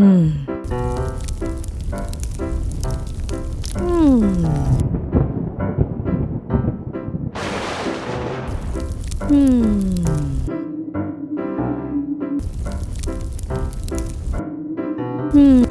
음. 음. 음. 음.